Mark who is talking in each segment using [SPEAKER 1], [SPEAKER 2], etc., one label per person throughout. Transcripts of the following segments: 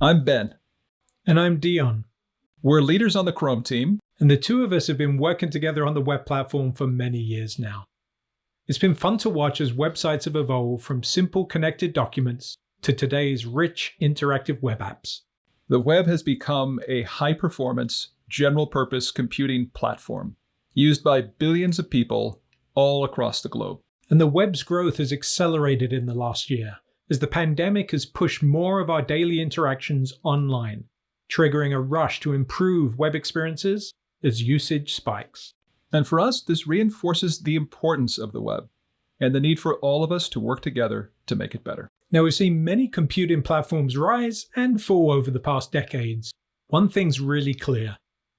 [SPEAKER 1] I'm Ben.
[SPEAKER 2] And I'm Dion.
[SPEAKER 1] We're leaders on the Chrome team.
[SPEAKER 2] And the two of us have been working together on the web platform for many years now. It's been fun to watch as websites have evolved from simple connected documents to today's rich interactive web apps.
[SPEAKER 1] The web has become a high performance, general purpose computing platform used by billions of people all across the globe.
[SPEAKER 2] And the web's growth has accelerated in the last year as the pandemic has pushed more of our daily interactions online, triggering a rush to improve web experiences as usage spikes.
[SPEAKER 1] And for us, this reinforces the importance of the web and the need for all of us to work together to make it better.
[SPEAKER 2] Now, we've seen many computing platforms rise and fall over the past decades. One thing's really clear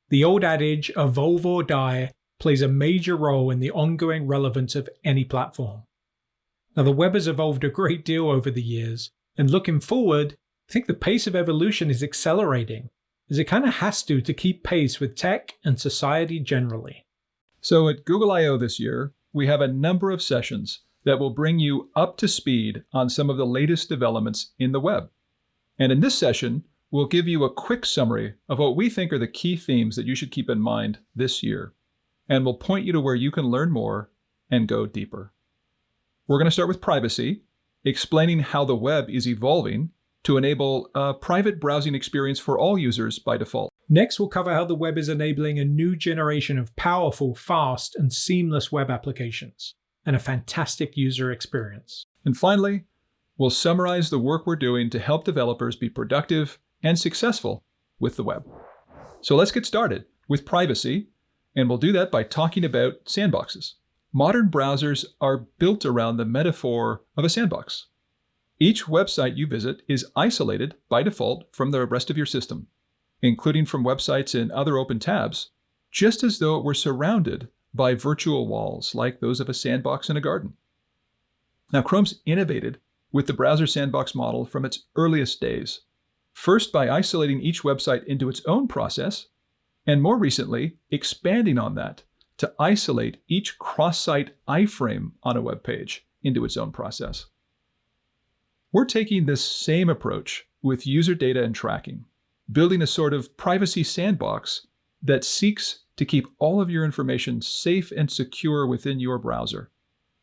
[SPEAKER 2] the old adage, evolve or die, plays a major role in the ongoing relevance of any platform. Now, the web has evolved a great deal over the years, and looking forward, I think the pace of evolution is accelerating, as it kind of has to to keep pace with tech and society generally.
[SPEAKER 1] So at Google I.O. this year, we have a number of sessions that will bring you up to speed on some of the latest developments in the web. And in this session, we'll give you a quick summary of what we think are the key themes that you should keep in mind this year. And we'll point you to where you can learn more and go deeper. We're going to start with privacy, explaining how the web is evolving to enable a private browsing experience for all users by default.
[SPEAKER 2] Next, we'll cover how the web is enabling a new generation of powerful, fast, and seamless web applications and a fantastic user experience.
[SPEAKER 1] And finally, we'll summarize the work we're doing to help developers be productive and successful with the web. So let's get started with privacy, and we'll do that by talking about sandboxes. Modern browsers are built around the metaphor of a sandbox. Each website you visit is isolated by default from the rest of your system, including from websites in other open tabs, just as though it were surrounded by virtual walls like those of a sandbox in a garden. Now, Chrome's innovated with the browser sandbox model from its earliest days, first by isolating each website into its own process, and more recently, expanding on that to isolate each cross-site iframe on a web page into its own process. We're taking this same approach with user data and tracking, building a sort of privacy sandbox that seeks to keep all of your information safe and secure within your browser,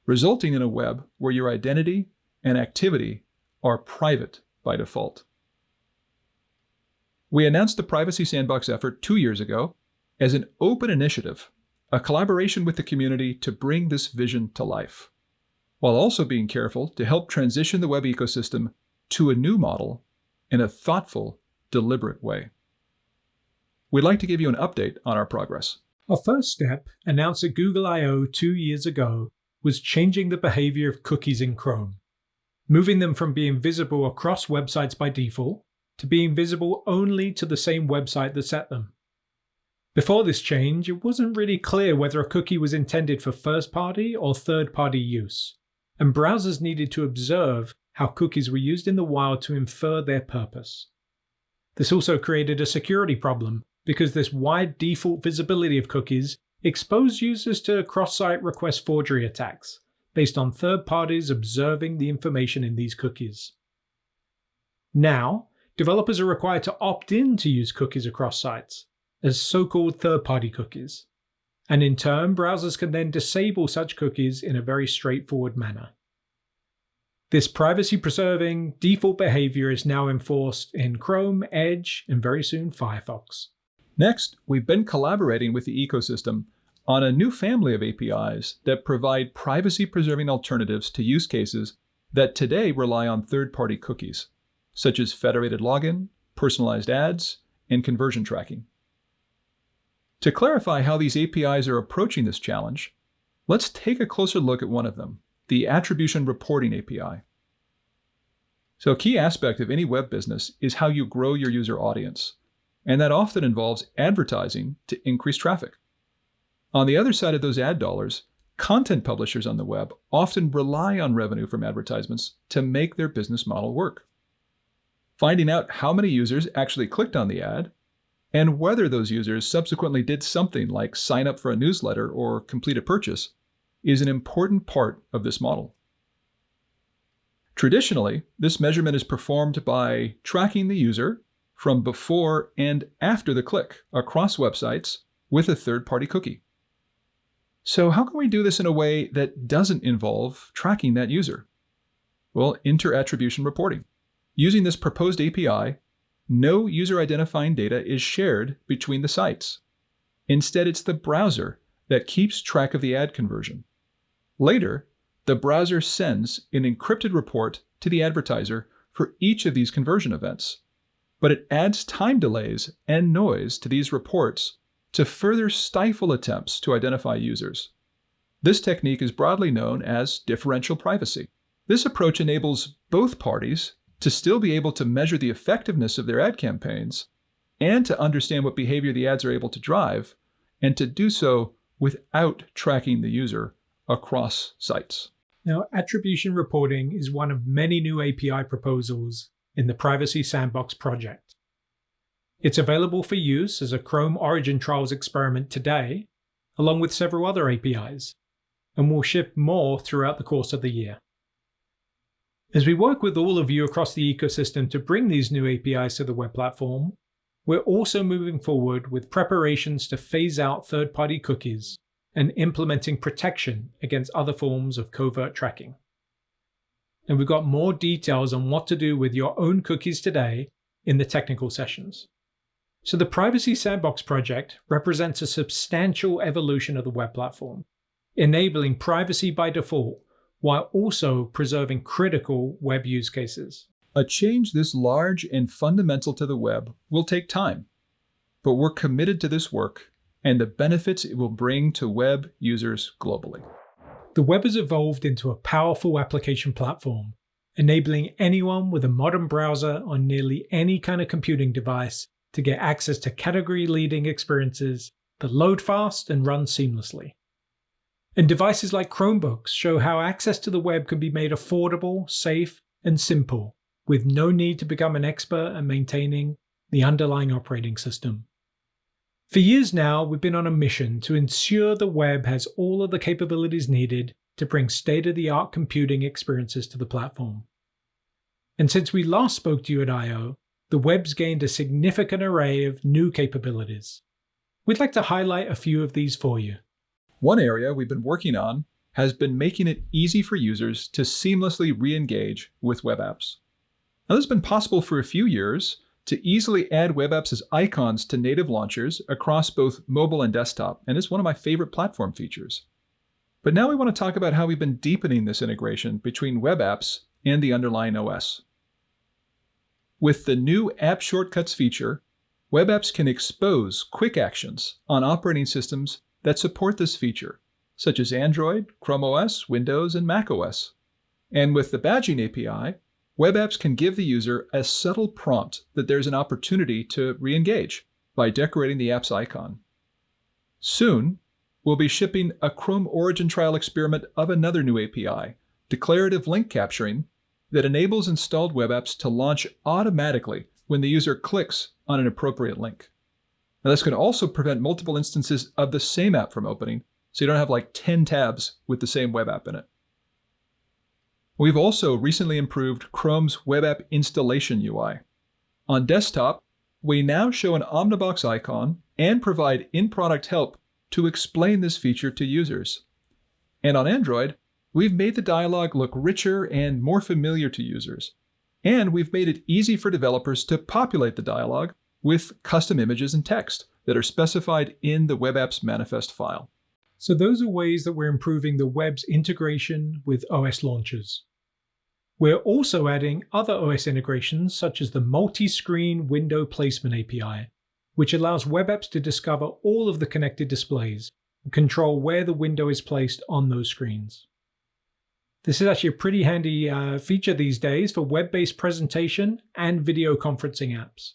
[SPEAKER 1] resulting in a web where your identity and activity are private by default. We announced the Privacy Sandbox effort two years ago as an open initiative, a collaboration with the community to bring this vision to life, while also being careful to help transition the web ecosystem to a new model in a thoughtful, deliberate way. We'd like to give you an update on our progress.
[SPEAKER 2] Our first step, announced at Google I.O. two years ago, was changing the behavior of cookies in Chrome, moving them from being visible across websites by default to being visible only to the same website that set them. Before this change, it wasn't really clear whether a cookie was intended for first party or third party use, and browsers needed to observe how cookies were used in the wild to infer their purpose. This also created a security problem because this wide default visibility of cookies exposed users to cross-site request forgery attacks based on third parties observing the information in these cookies. Now, developers are required to opt in to use cookies across sites as so-called third-party cookies, and in turn browsers can then disable such cookies in a very straightforward manner. This privacy-preserving default behavior is now enforced in Chrome, Edge, and very soon Firefox.
[SPEAKER 1] Next, we've been collaborating with the ecosystem on a new family of APIs that provide privacy-preserving alternatives to use cases that today rely on third-party cookies, such as federated login, personalized ads, and conversion tracking. To clarify how these APIs are approaching this challenge, let's take a closer look at one of them, the Attribution Reporting API. So a key aspect of any web business is how you grow your user audience, and that often involves advertising to increase traffic. On the other side of those ad dollars, content publishers on the web often rely on revenue from advertisements to make their business model work. Finding out how many users actually clicked on the ad and whether those users subsequently did something like sign up for a newsletter or complete a purchase is an important part of this model. Traditionally, this measurement is performed by tracking the user from before and after the click across websites with a third-party cookie. So how can we do this in a way that doesn't involve tracking that user? Well, inter-attribution reporting. Using this proposed API, no user identifying data is shared between the sites. Instead, it's the browser that keeps track of the ad conversion. Later, the browser sends an encrypted report to the advertiser for each of these conversion events. But it adds time delays and noise to these reports to further stifle attempts to identify users. This technique is broadly known as differential privacy. This approach enables both parties to still be able to measure the effectiveness of their ad campaigns and to understand what behavior the ads are able to drive, and to do so without tracking the user across sites.
[SPEAKER 2] Now, attribution reporting is one of many new API proposals in the Privacy Sandbox project. It's available for use as a Chrome Origin Trials experiment today, along with several other APIs, and will ship more throughout the course of the year. As we work with all of you across the ecosystem to bring these new APIs to the web platform, we're also moving forward with preparations to phase out third-party cookies and implementing protection against other forms of covert tracking. And we've got more details on what to do with your own cookies today in the technical sessions. So the Privacy Sandbox project represents a substantial evolution of the web platform, enabling privacy by default while also preserving critical web use cases.
[SPEAKER 1] A change this large and fundamental to the web will take time, but we're committed to this work and the benefits it will bring to web users globally.
[SPEAKER 2] The web has evolved into a powerful application platform, enabling anyone with a modern browser on nearly any kind of computing device to get access to category-leading experiences that load fast and run seamlessly. And devices like Chromebooks show how access to the web can be made affordable, safe, and simple, with no need to become an expert at maintaining the underlying operating system. For years now, we've been on a mission to ensure the web has all of the capabilities needed to bring state-of-the-art computing experiences to the platform. And since we last spoke to you at I.O., the web's gained a significant array of new capabilities. We'd like to highlight a few of these for you.
[SPEAKER 1] One area we've been working on has been making it easy for users to seamlessly re-engage with web apps. Now, this has been possible for a few years to easily add web apps as icons to native launchers across both mobile and desktop, and it's one of my favorite platform features. But now we want to talk about how we've been deepening this integration between web apps and the underlying OS. With the new App Shortcuts feature, web apps can expose quick actions on operating systems that support this feature, such as Android, Chrome OS, Windows, and Mac OS. And with the badging API, web apps can give the user a subtle prompt that there's an opportunity to re-engage by decorating the app's icon. Soon, we'll be shipping a Chrome Origin trial experiment of another new API, declarative link capturing, that enables installed web apps to launch automatically when the user clicks on an appropriate link. Now this can also prevent multiple instances of the same app from opening, so you don't have like 10 tabs with the same web app in it. We've also recently improved Chrome's web app installation UI. On desktop, we now show an Omnibox icon and provide in-product help to explain this feature to users. And on Android, we've made the dialog look richer and more familiar to users. And we've made it easy for developers to populate the dialog with custom images and text that are specified in the web apps manifest file.
[SPEAKER 2] So those are ways that we're improving the web's integration with OS launchers. We're also adding other OS integrations such as the multi-screen window placement API, which allows web apps to discover all of the connected displays and control where the window is placed on those screens. This is actually a pretty handy uh, feature these days for web-based presentation and video conferencing apps.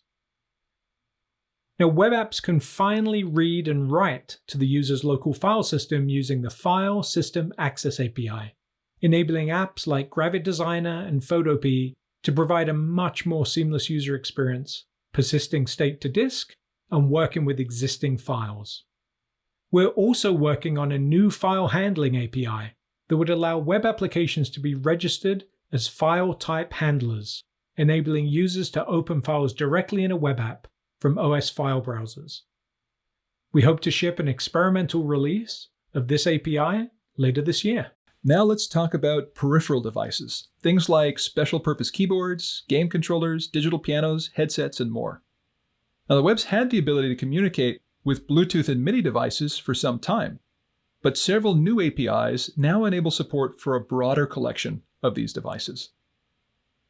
[SPEAKER 2] Now, web apps can finally read and write to the user's local file system using the File System Access API, enabling apps like Gravit Designer and Photopea to provide a much more seamless user experience, persisting state to disk and working with existing files. We're also working on a new file handling API that would allow web applications to be registered as file type handlers enabling users to open files directly in a web app from OS file browsers. We hope to ship an experimental release of this API later this year.
[SPEAKER 1] Now let's talk about peripheral devices, things like special purpose keyboards, game controllers, digital pianos, headsets, and more. Now the web's had the ability to communicate with Bluetooth and MIDI devices for some time, but several new APIs now enable support for a broader collection of these devices.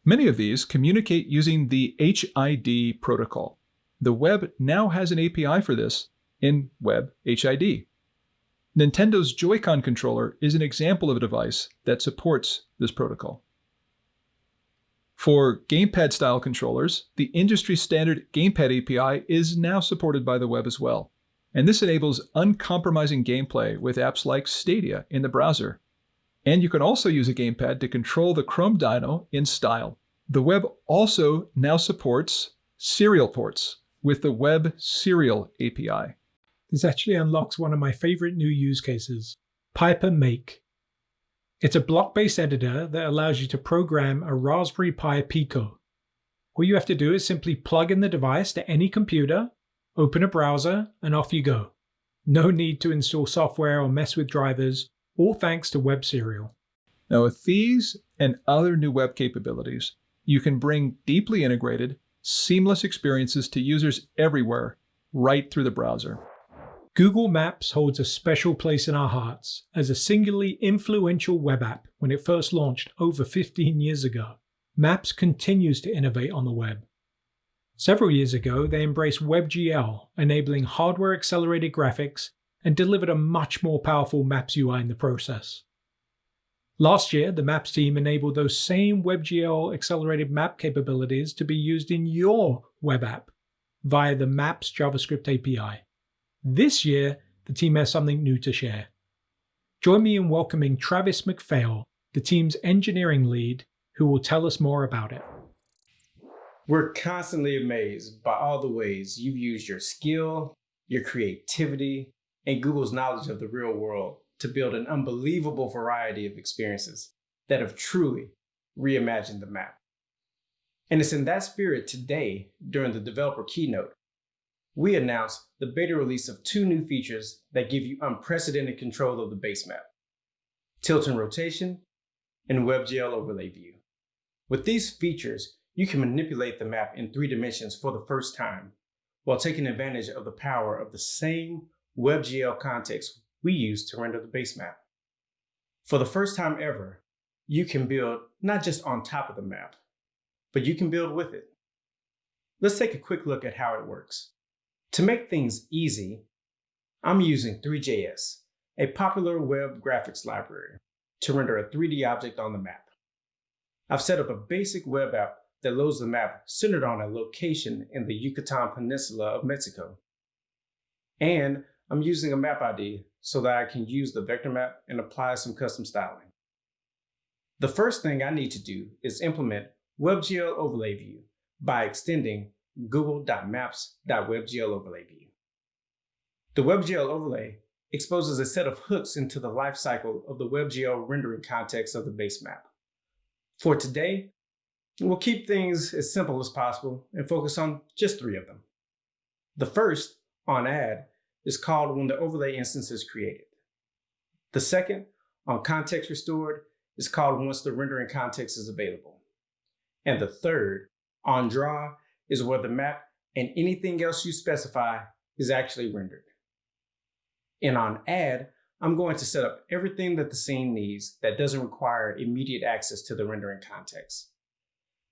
[SPEAKER 1] Many of these communicate using the HID protocol. The web now has an API for this in Web HID. Nintendo's Joy-Con controller is an example of a device that supports this protocol. For gamepad style controllers, the industry standard Gamepad API is now supported by the web as well. And this enables uncompromising gameplay with apps like Stadia in the browser. And you can also use a gamepad to control the Chrome Dino in style. The web also now supports serial ports with the Web Serial API.
[SPEAKER 2] This actually unlocks one of my favorite new use cases, Piper Make. It's a block-based editor that allows you to program a Raspberry Pi Pico. All you have to do is simply plug in the device to any computer, open a browser, and off you go. No need to install software or mess with drivers, all thanks to Web Serial.
[SPEAKER 1] Now with these and other new web capabilities, you can bring deeply integrated, seamless experiences to users everywhere, right through the browser.
[SPEAKER 2] Google Maps holds a special place in our hearts as a singularly influential web app when it first launched over 15 years ago. Maps continues to innovate on the web. Several years ago, they embraced WebGL, enabling hardware accelerated graphics and delivered a much more powerful Maps UI in the process. Last year, the Maps team enabled those same WebGL accelerated map capabilities to be used in your web app via the Maps JavaScript API. This year, the team has something new to share. Join me in welcoming Travis McPhail, the team's engineering lead, who will tell us more about it.
[SPEAKER 3] We're constantly amazed by all the ways you've used your skill, your creativity, and Google's knowledge of the real world to build an unbelievable variety of experiences that have truly reimagined the map. And it's in that spirit today, during the developer keynote, we announced the beta release of two new features that give you unprecedented control of the base map, tilt and rotation, and WebGL overlay view. With these features, you can manipulate the map in three dimensions for the first time, while taking advantage of the power of the same WebGL context we use to render the base map. For the first time ever, you can build not just on top of the map, but you can build with it. Let's take a quick look at how it works. To make things easy, I'm using Three.js, a popular web graphics library, to render a 3D object on the map. I've set up a basic web app that loads the map centered on a location in the Yucatan Peninsula of Mexico. And I'm using a map ID so that I can use the vector map and apply some custom styling. The first thing I need to do is implement WebGL Overlay View by extending google.maps.webgl overlay view. The WebGL overlay exposes a set of hooks into the lifecycle of the WebGL rendering context of the base map. For today, we'll keep things as simple as possible and focus on just three of them. The first, on add, is called when the overlay instance is created. The second, on context restored, is called once the rendering context is available. And the third, on draw, is where the map and anything else you specify is actually rendered. And on add, I'm going to set up everything that the scene needs that doesn't require immediate access to the rendering context.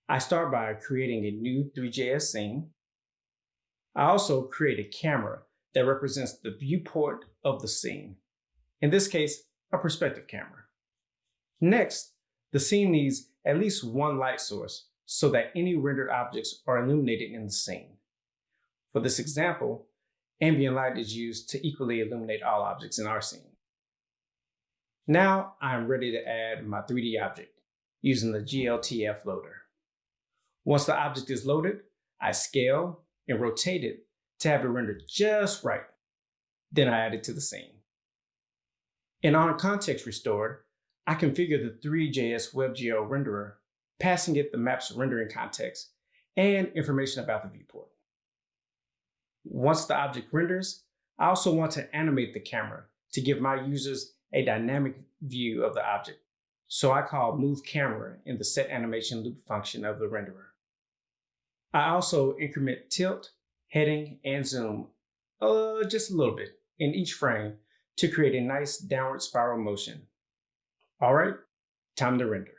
[SPEAKER 3] I start by creating a new Three.js scene. I also create a camera that represents the viewport of the scene. In this case, a perspective camera. Next, the scene needs at least one light source so that any rendered objects are illuminated in the scene. For this example, ambient light is used to equally illuminate all objects in our scene. Now I'm ready to add my 3D object using the GLTF loader. Once the object is loaded, I scale and rotate it to have it rendered just right. Then I add it to the scene. And on context restored, I configure the Three.js WebGL renderer passing it the map's rendering context and information about the viewport. Once the object renders, I also want to animate the camera to give my users a dynamic view of the object. So I call move camera in the set animation loop function of the renderer. I also increment tilt, heading, and zoom uh, just a little bit in each frame to create a nice downward spiral motion. All right, time to render.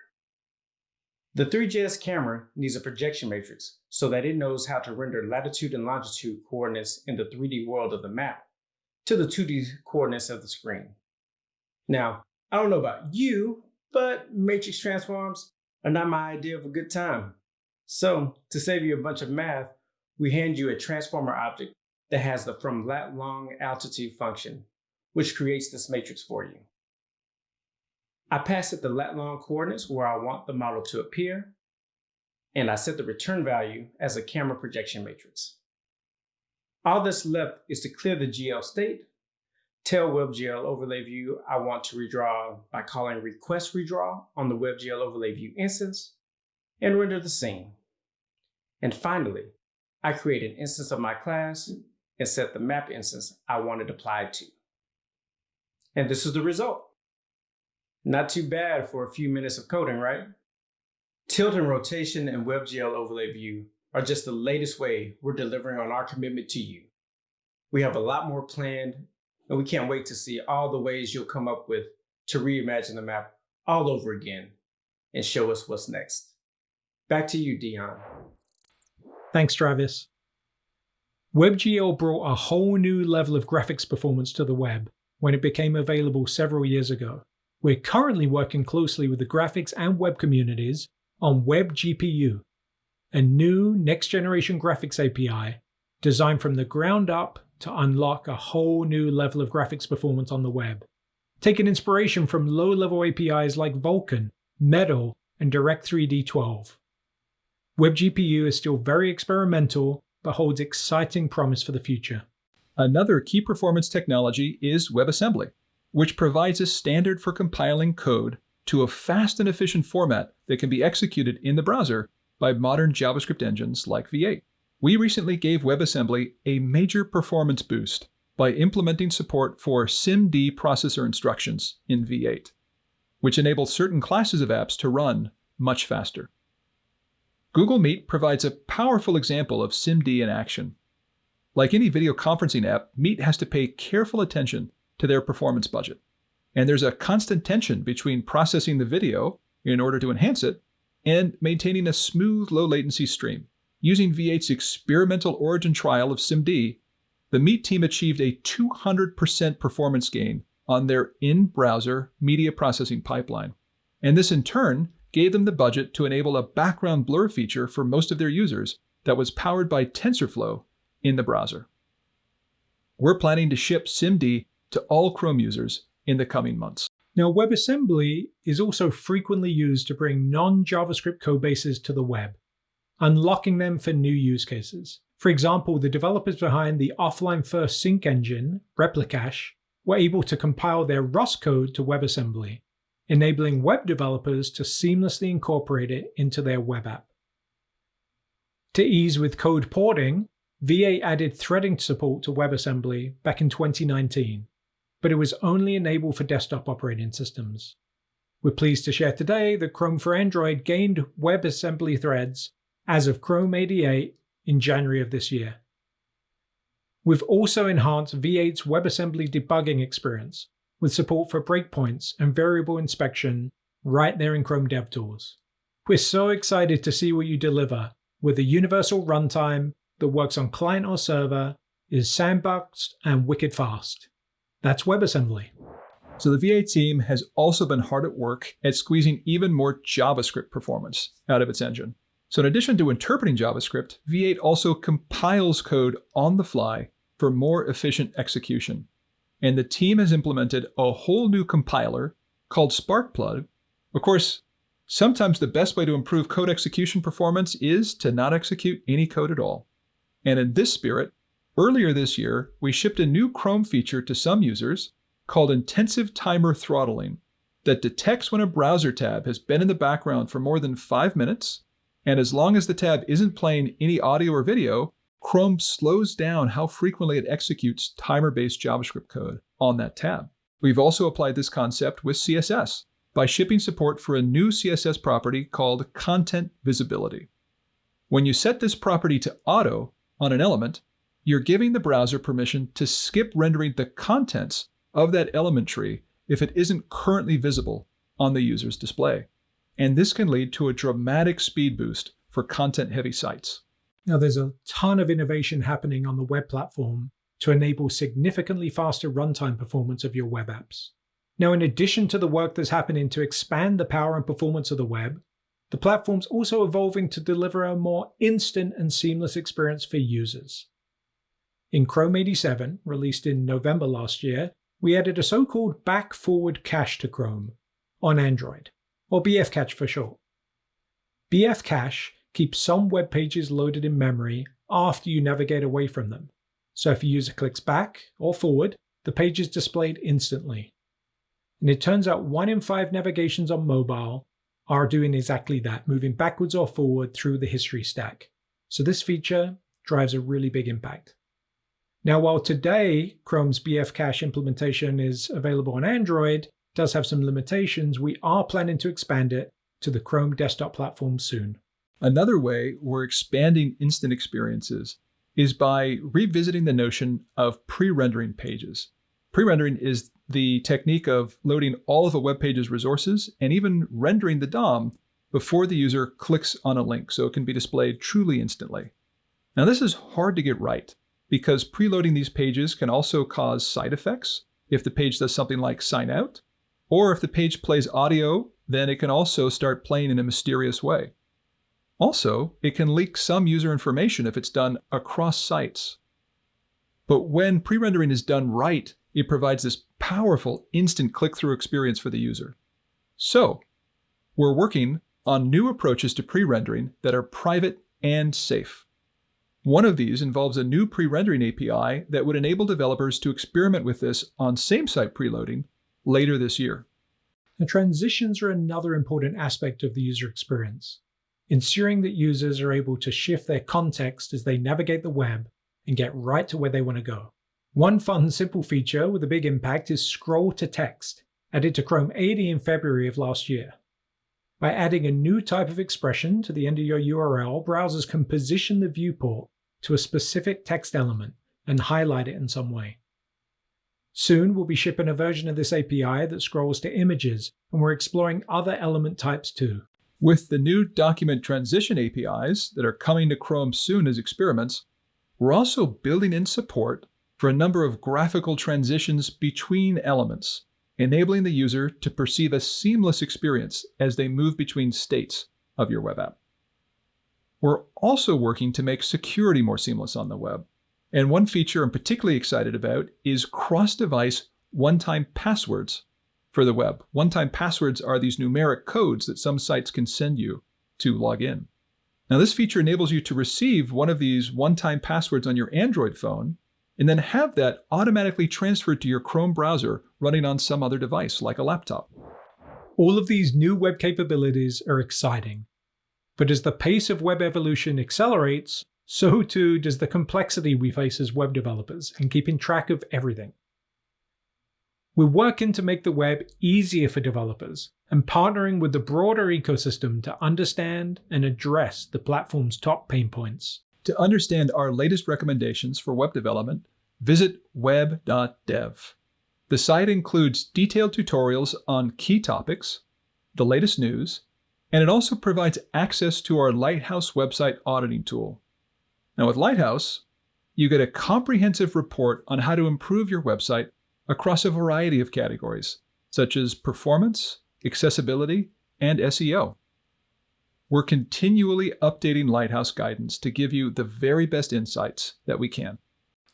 [SPEAKER 3] The Three.js camera needs a projection matrix so that it knows how to render latitude and longitude coordinates in the 3D world of the map to the 2D coordinates of the screen. Now, I don't know about you, but matrix transforms are not my idea of a good time. So, to save you a bunch of math, we hand you a transformer object that has the from lat long altitude function, which creates this matrix for you. I pass it the lat long coordinates where I want the model to appear, and I set the return value as a camera projection matrix. All that's left is to clear the GL state, tell WebGL overlay view I want to redraw by calling request redraw on the WebGL overlay view instance, and render the scene. And finally, I create an instance of my class and set the map instance I want it applied to. And this is the result. Not too bad for a few minutes of coding, right? Tilt and rotation and WebGL overlay view are just the latest way we're delivering on our commitment to you. We have a lot more planned, and we can't wait to see all the ways you'll come up with to reimagine the map all over again and show us what's next. Back to you, Dion.
[SPEAKER 2] Thanks, Travis. WebGL brought a whole new level of graphics performance to the web when it became available several years ago. We're currently working closely with the graphics and web communities on WebGPU, a new next generation graphics API designed from the ground up to unlock a whole new level of graphics performance on the web. Taking inspiration from low level APIs like Vulkan, Metal, and Direct3D 12. WebGPU is still very experimental, but holds exciting promise for the future.
[SPEAKER 1] Another key performance technology is WebAssembly, which provides a standard for compiling code to a fast and efficient format that can be executed in the browser by modern JavaScript engines like V8. We recently gave WebAssembly a major performance boost by implementing support for SIMD processor instructions in V8, which enables certain classes of apps to run much faster. Google Meet provides a powerful example of SIMD in action. Like any video conferencing app, Meet has to pay careful attention to their performance budget. And there's a constant tension between processing the video in order to enhance it and maintaining a smooth, low latency stream. Using V8's experimental origin trial of SIMD, the Meet team achieved a 200% performance gain on their in browser media processing pipeline. And this in turn gave them the budget to enable a background blur feature for most of their users that was powered by TensorFlow in the browser. We're planning to ship SIMD to all Chrome users in the coming months.
[SPEAKER 2] Now, WebAssembly is also frequently used to bring non-JavaScript codebases to the web, unlocking them for new use cases. For example, the developers behind the offline first sync engine, Replicache, were able to compile their Rust code to WebAssembly, enabling web developers to seamlessly incorporate it into their web app. To ease with code porting, V8 added threading support to WebAssembly back in 2019, but it was only enabled for desktop operating systems. We're pleased to share today that Chrome for Android gained WebAssembly threads as of Chrome 88 in January of this year. We've also enhanced V8's WebAssembly debugging experience with support for breakpoints and variable inspection right there in Chrome DevTools. We're so excited to see what you deliver with a universal runtime that works on client or server, is sandboxed and wicked fast. That's WebAssembly.
[SPEAKER 1] So the V8 team has also been hard at work at squeezing even more JavaScript performance out of its engine. So in addition to interpreting JavaScript, V8 also compiles code on the fly for more efficient execution. And the team has implemented a whole new compiler called Sparkplug. Of course, sometimes the best way to improve code execution performance is to not execute any code at all. And in this spirit, earlier this year, we shipped a new Chrome feature to some users called Intensive Timer Throttling that detects when a browser tab has been in the background for more than five minutes, and as long as the tab isn't playing any audio or video, Chrome slows down how frequently it executes timer-based JavaScript code on that tab. We've also applied this concept with CSS by shipping support for a new CSS property called Content Visibility. When you set this property to auto on an element, you're giving the browser permission to skip rendering the contents of that element tree if it isn't currently visible on the user's display. And this can lead to a dramatic speed boost for content-heavy sites.
[SPEAKER 2] Now, there's a ton of innovation happening on the web platform to enable significantly faster runtime performance of your web apps. Now, in addition to the work that's happening to expand the power and performance of the web, the platform's also evolving to deliver a more instant and seamless experience for users. In Chrome 87, released in November last year, we added a so-called back-forward cache to Chrome on Android, or BF cache for short. BF cache keeps some web pages loaded in memory after you navigate away from them. So if a user clicks back or forward, the page is displayed instantly. And it turns out one in five navigations on mobile are doing exactly that, moving backwards or forward through the history stack. So this feature drives a really big impact. Now, while today Chrome's BF Cache implementation is available on Android, does have some limitations, we are planning to expand it to the Chrome desktop platform soon.
[SPEAKER 1] Another way we're expanding instant experiences is by revisiting the notion of pre-rendering pages. Pre-rendering is the technique of loading all of a web page's resources and even rendering the DOM before the user clicks on a link so it can be displayed truly instantly. Now this is hard to get right because preloading these pages can also cause side effects if the page does something like sign out, or if the page plays audio, then it can also start playing in a mysterious way. Also, it can leak some user information if it's done across sites. But when pre-rendering is done right, it provides this powerful instant click-through experience for the user. So, we're working on new approaches to pre-rendering that are private and safe. One of these involves a new pre-rendering API that would enable developers to experiment with this on same-site preloading later this year.
[SPEAKER 2] The transitions are another important aspect of the user experience, ensuring that users are able to shift their context as they navigate the web and get right to where they want to go. One fun, simple feature with a big impact is scroll to text, added to Chrome 80 in February of last year. By adding a new type of expression to the end of your URL, browsers can position the viewport to a specific text element and highlight it in some way. Soon we'll be shipping a version of this API that scrolls to images, and we're exploring other element types too.
[SPEAKER 1] With the new document transition APIs that are coming to Chrome soon as experiments, we're also building in support for a number of graphical transitions between elements enabling the user to perceive a seamless experience as they move between states of your web app. We're also working to make security more seamless on the web. And one feature I'm particularly excited about is cross-device one-time passwords for the web. One-time passwords are these numeric codes that some sites can send you to log in. Now this feature enables you to receive one of these one-time passwords on your Android phone and then have that automatically transferred to your Chrome browser running on some other device like a laptop.
[SPEAKER 2] All of these new web capabilities are exciting. But as the pace of web evolution accelerates, so too does the complexity we face as web developers in keeping track of everything. We're working to make the web easier for developers and partnering with the broader ecosystem to understand and address the platform's top pain points.
[SPEAKER 1] To understand our latest recommendations for web development, visit web.dev. The site includes detailed tutorials on key topics, the latest news, and it also provides access to our Lighthouse website auditing tool. Now with Lighthouse, you get a comprehensive report on how to improve your website across a variety of categories, such as performance, accessibility, and SEO. We're continually updating Lighthouse guidance to give you the very best insights that we can.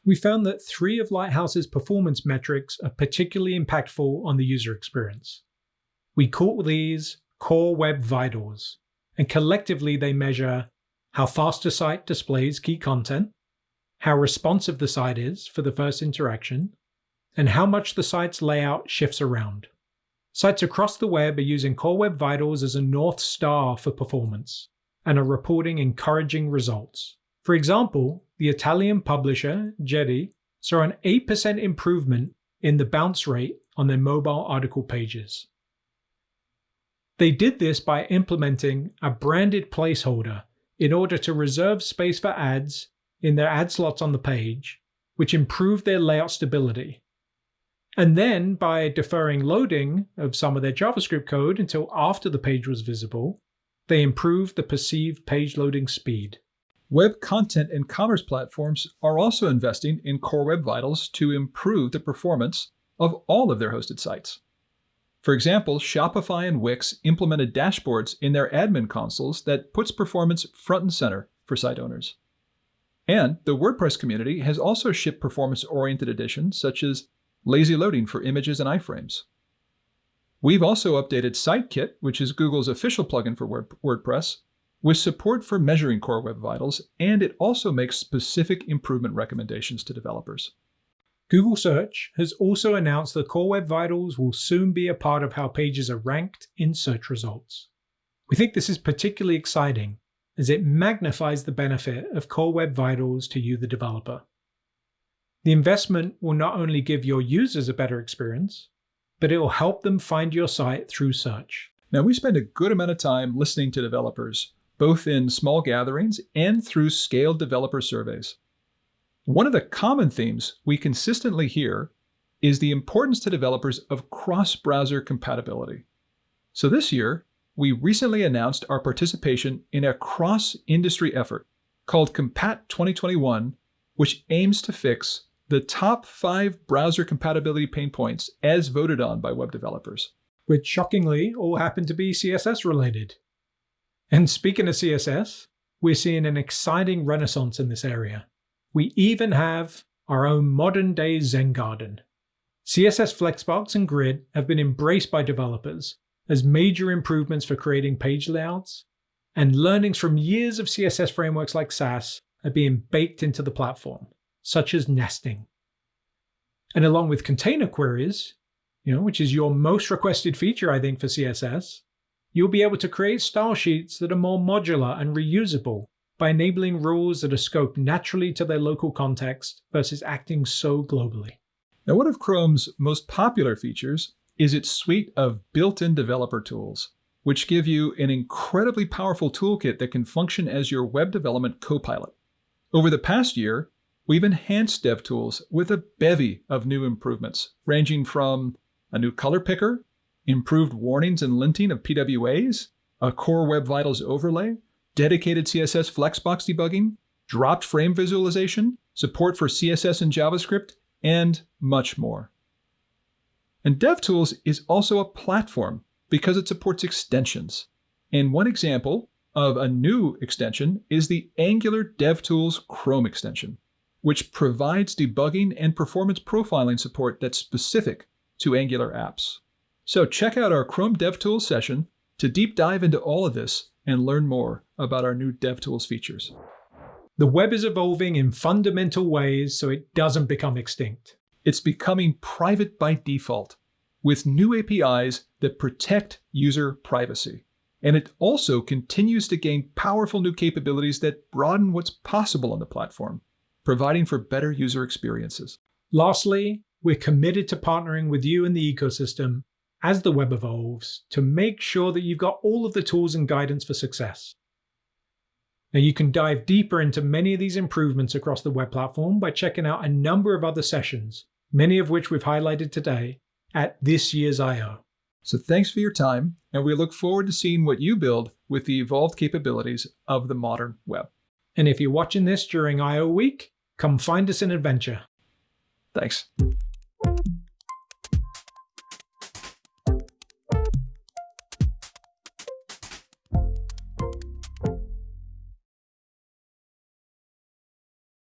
[SPEAKER 2] We found that three of Lighthouse's performance metrics are particularly impactful on the user experience. We call these Core Web Vitals, and collectively they measure how fast a site displays key content, how responsive the site is for the first interaction, and how much the site's layout shifts around. Sites across the web are using Core Web Vitals as a North Star for performance and are reporting encouraging results. For example, the Italian publisher, GEDI, saw an 8% improvement in the bounce rate on their mobile article pages. They did this by implementing a branded placeholder in order to reserve space for ads in their ad slots on the page, which improved their layout stability and then by deferring loading of some of their JavaScript code until after the page was visible, they improved the perceived page loading speed.
[SPEAKER 1] Web content and commerce platforms are also investing in Core Web Vitals to improve the performance of all of their hosted sites. For example, Shopify and Wix implemented dashboards in their admin consoles that puts performance front and center for site owners. And the WordPress community has also shipped performance-oriented additions such as lazy loading for images and iframes. We've also updated SiteKit, which is Google's official plugin for WordPress, with support for measuring Core Web Vitals, and it also makes specific improvement recommendations to developers.
[SPEAKER 2] Google Search has also announced that Core Web Vitals will soon be a part of how pages are ranked in search results. We think this is particularly exciting as it magnifies the benefit of Core Web Vitals to you, the developer. The investment will not only give your users a better experience, but it will help them find your site through search.
[SPEAKER 1] Now, we spend a good amount of time listening to developers, both in small gatherings and through scaled developer surveys. One of the common themes we consistently hear is the importance to developers of cross-browser compatibility. So this year, we recently announced our participation in a cross-industry effort called Compat 2021, which aims to fix the top five browser compatibility pain points as voted on by web developers.
[SPEAKER 2] Which shockingly all happen to be CSS related. And speaking of CSS, we're seeing an exciting renaissance in this area. We even have our own modern day Zen garden. CSS Flexbox and Grid have been embraced by developers as major improvements for creating page layouts, and learnings from years of CSS frameworks like Sass are being baked into the platform such as nesting. And along with container queries, you know, which is your most requested feature, I think, for CSS, you'll be able to create style sheets that are more modular and reusable by enabling rules that are scoped naturally to their local context versus acting so globally.
[SPEAKER 1] Now, one of Chrome's most popular features is its suite of built-in developer tools, which give you an incredibly powerful toolkit that can function as your web development co-pilot. Over the past year, We've enhanced DevTools with a bevy of new improvements, ranging from a new color picker, improved warnings and linting of PWAs, a Core Web Vitals overlay, dedicated CSS Flexbox debugging, dropped frame visualization, support for CSS and JavaScript, and much more. And DevTools is also a platform because it supports extensions. And one example of a new extension is the Angular DevTools Chrome extension which provides debugging and performance profiling support that's specific to Angular apps. So check out our Chrome DevTools session to deep dive into all of this and learn more about our new DevTools features.
[SPEAKER 2] The web is evolving in fundamental ways so it doesn't become extinct.
[SPEAKER 1] It's becoming private by default with new APIs that protect user privacy. And it also continues to gain powerful new capabilities that broaden what's possible on the platform providing for better user experiences.
[SPEAKER 2] Lastly, we're committed to partnering with you in the ecosystem as the web evolves to make sure that you've got all of the tools and guidance for success. Now, you can dive deeper into many of these improvements across the web platform by checking out a number of other sessions, many of which we've highlighted today at this year's I.O.
[SPEAKER 1] So thanks for your time, and we look forward to seeing what you build with the evolved capabilities of the modern web.
[SPEAKER 2] And if you're watching this during I.O. week, Come find us in adventure.
[SPEAKER 1] Thanks.